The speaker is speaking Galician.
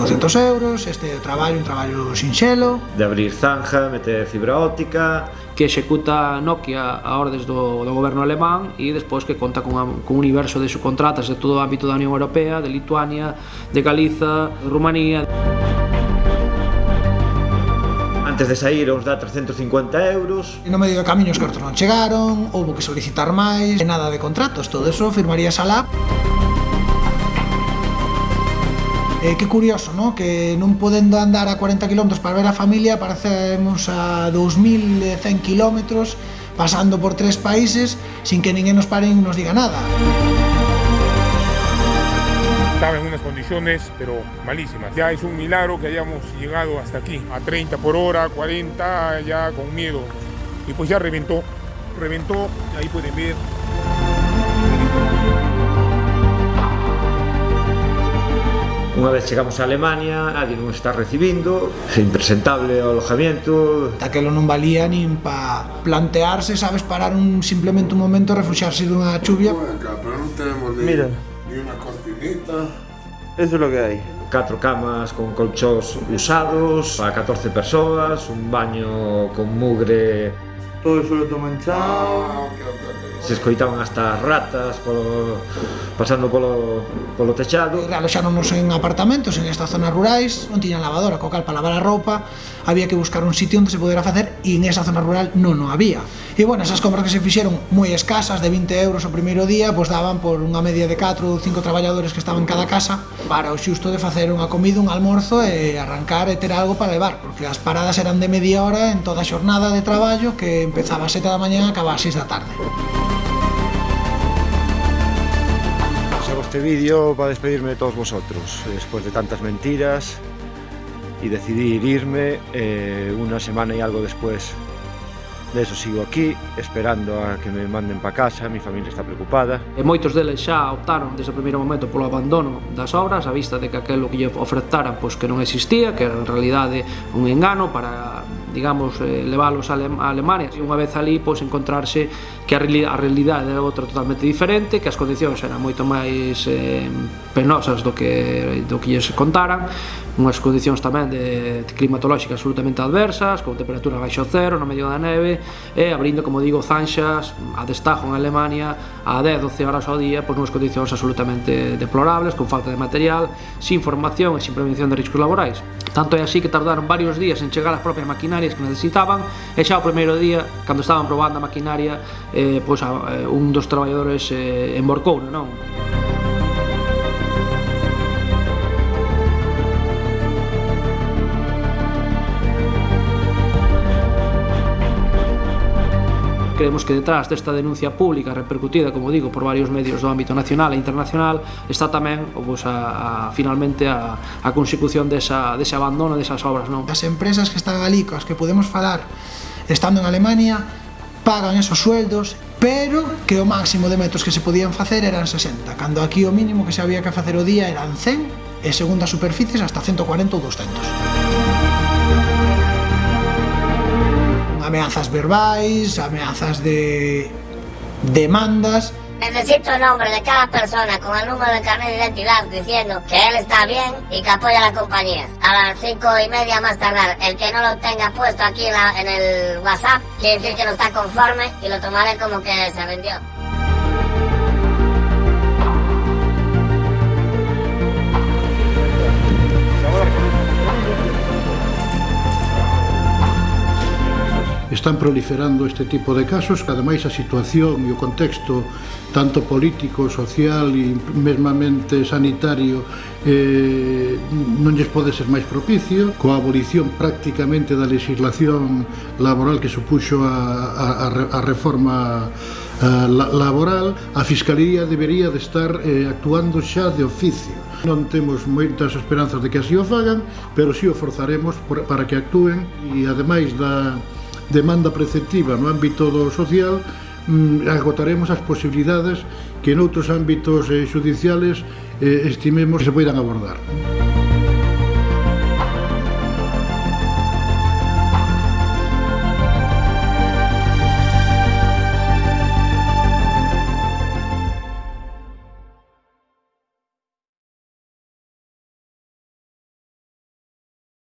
200 euros, este é o traballo, un traballo sinxelo. De abrir zanja, meter fibra óptica... Que executa Nokia a ordes do, do goberno alemán e despois que conta con, a, con un universo de subcontratas de todo o ámbito da Unión Europea, de Lituania, de Galiza, de Rumanía... Antes de sair os dá 350 euros. E no medio do camiño os cartos non chegaron, houve que solicitar máis, e nada de contratos, todo eso firmarías a LAP. Eh, que curioso, ¿no? que non podendo andar a 40 km para ver a familia, parecemos a 2100 km pasando por tres países sin que ninguén nos pare e nos diga nada. Estaba en unas condiciones, pero malísimas. Ya es un milagro que hayamos llegado hasta aquí, a 30 por hora, 40, ya con miedo. Y pues ya reventó, reventó, ahí pueden ver. Unha vez chegamos a Alemania, nadie non está recibindo, é impresentable o alojamiento. Daquelo non valía nin pa plantearse, sabes, parar un simplemente un momento, refuxarse dunha chuvia. Pero non tenemos ni, Mira. ni unha cocinita. Eso é lo que hai. Catro camas con colchós usados, a 14 persoas, un baño con mugre... Todo eso lo toman chao. Ah, que se escoitaban hasta ratas polo, pasando polo, polo techado. Aloxáronos en apartamentos, en estas zonas rurais, non tiñan lavadora, co cal para lavar a roupa, había que buscar un sitio onde se pudera facer e en esa zona rural non o había. E bueno, esas compras que se fixeron moi escasas, de 20 euros o primeiro día, pois daban por unha media de 4 ou 5 traballadores que estaban en cada casa para o xusto de facer unha comida, un almorzo e arrancar e ter algo para levar, porque as paradas eran de media hora en toda a xornada de traballo que empezaba a 7 da mañá e acababa a 6 da tarde. Hago este vídeo para despedirme de todos vosotros, eh, después de tantas mentiras y decidir irme eh, una semana y algo después. De eso sigo aquí, esperando a que me manden para casa, mi familia está preocupada. E moitos deles xa optaron desde o primeiro momento polo abandono das obras, a vista de que aquilo que lle ofertaran pois, que non existía, que era en realidade un engano para digamos, eh, leválos a, a Alemania. E unha vez ali, pois, encontrarse que a, reali a realidade era outra totalmente diferente, que as condicións eran moito máis eh, penosas do que, do que lles contaran, unhas condicións tamén de, de climatolóxicas absolutamente adversas, con temperatura baixo cero no medio da neve, e abrindo, como digo, zanxas a destajo en Alemania a 10-12 horas ao día, pois unhas condicións absolutamente deplorables, con falta de material, sin formación e sin prevención de riscos laborais. Tanto é así que tardaron varios días en chegar as propias maquinarias que necesitaban, e xa o primeiro día, cando estaban probando a maquinaria, eh, pois a, eh, un dos traballadores eh, emborcou, non? Creemos que detrás desta denuncia pública repercutida, como digo, por varios medios do ámbito nacional e internacional, está tamén pois, a, a, finalmente a, a consecución desa, dese abandono desas obras. Non? As empresas que están ali, coas que podemos falar, estando en Alemania, pagan esos sueldos pero que o máximo de metros que se podían facer eran 60, cando aquí o mínimo que se había que facer o día eran 100 e segundo as superficies hasta 140 ou 200. Ameazas verbais, ameazas de demandas, Necesito el nombre de cada persona con el número de carnet de identidad diciendo que él está bien y que apoya a la compañía. A las cinco y media más tardar, el que no lo tenga puesto aquí en el WhatsApp quiere decir que no está conforme y lo tomaré como que se vendió. están proliferando este tipo de casos, que ademais a situación e o contexto tanto político, social e mesmamente sanitario eh, non lles pode ser máis propicio, coa abolición prácticamente da legislación laboral que supuxo a, a, a reforma a, la, laboral, a Fiscalía debería de estar eh, actuando xa de oficio. Non temos moitas esperanzas de que así o fagan, pero si sí o forzaremos por, para que actúen e ademais da demanda preceptiva no ámbito do social mm, agotaremos as posibilidades que en outros ámbitos eh, judiciales eh, estimemos se poidan abordar. Música